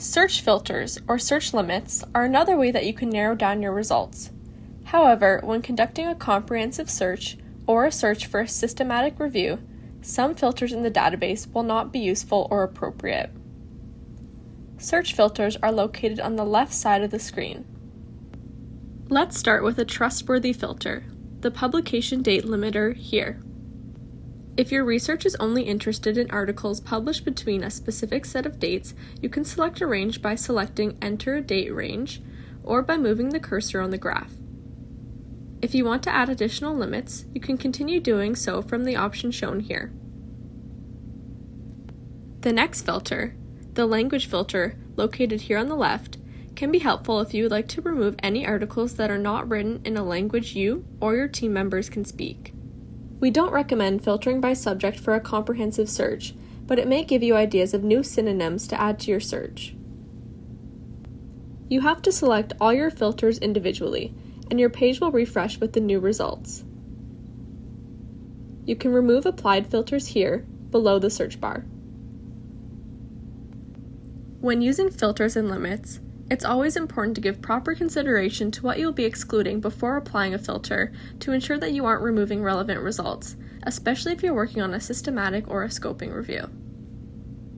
Search filters, or search limits, are another way that you can narrow down your results. However, when conducting a comprehensive search or a search for a systematic review, some filters in the database will not be useful or appropriate. Search filters are located on the left side of the screen. Let's start with a trustworthy filter, the publication date limiter here. If your research is only interested in articles published between a specific set of dates, you can select a range by selecting Enter a Date Range or by moving the cursor on the graph. If you want to add additional limits, you can continue doing so from the option shown here. The next filter, the language filter, located here on the left, can be helpful if you would like to remove any articles that are not written in a language you or your team members can speak. We don't recommend filtering by subject for a comprehensive search, but it may give you ideas of new synonyms to add to your search. You have to select all your filters individually, and your page will refresh with the new results. You can remove applied filters here, below the search bar. When using filters and limits, it's always important to give proper consideration to what you'll be excluding before applying a filter to ensure that you aren't removing relevant results, especially if you're working on a systematic or a scoping review.